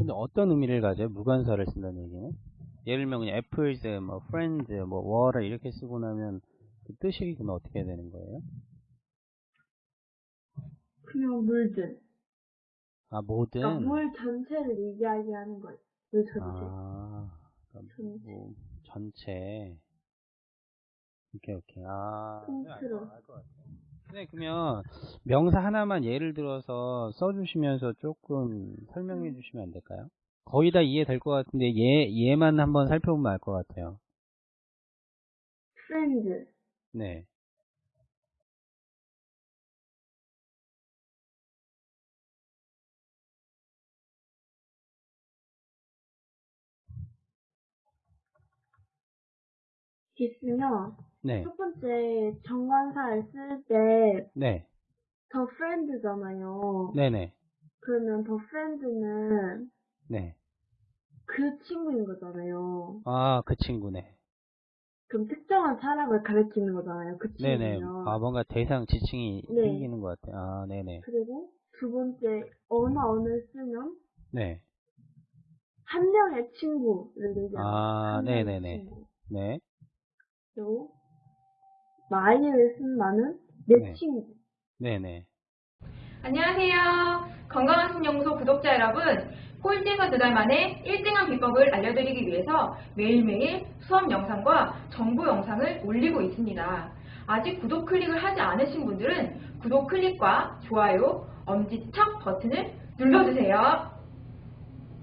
근데 어떤 의미를 가져요? 무관사를 쓴다는 얘기는? 예를 들면 그냥 apples, 뭐 friends, 뭐 water 이렇게 쓰고 나면 그 뜻이 그러면 어떻게 되는 거예요? 그냥 물들. 아 모든 그러니까 물 전체를 이야기하는 거예요. 물 전체. 아 그러니까 전체. 뭐 전체 오케이 오케이 아 통틀어. 알 것 같아요. 네 그러면 명사 하나만 예를 들어서 써주시면서 조금 설명해 주시면 안 될까요? 거의 다 이해될 것 같은데 얘 얘만 한번 살펴보면 알 것 같아요. friends. 네. 있으면 네. 첫 번째 정관사를 쓸때 네. 더 friend잖아요. 네네. 그러면 더 friend는 네. 그 친구인 거잖아요. 아, 그 친구네. 그럼 특정한 사람을 가리키는 거잖아요. 그 네네. 친구면. 아, 뭔가 대상 지칭이 네. 생기는 것 같아요. 아, 네네. 그리고 두 번째 언어를 쓰면 네. 한 명의 친구를 얘기하는 아, 네네네. 친구. 네. 그리고 마이를 쓴 나는 내 네. 네네. 안녕하세요. 건강한 신연구소 구독자 여러분. 꼴찌에서 두달 만에 1등한 비법을 알려드리기 위해서 매일매일 수업 영상과 정보 영상을 올리고 있습니다. 아직 구독 클릭을 하지 않으신 분들은 구독 클릭과 좋아요, 엄지척 버튼을 눌러주세요.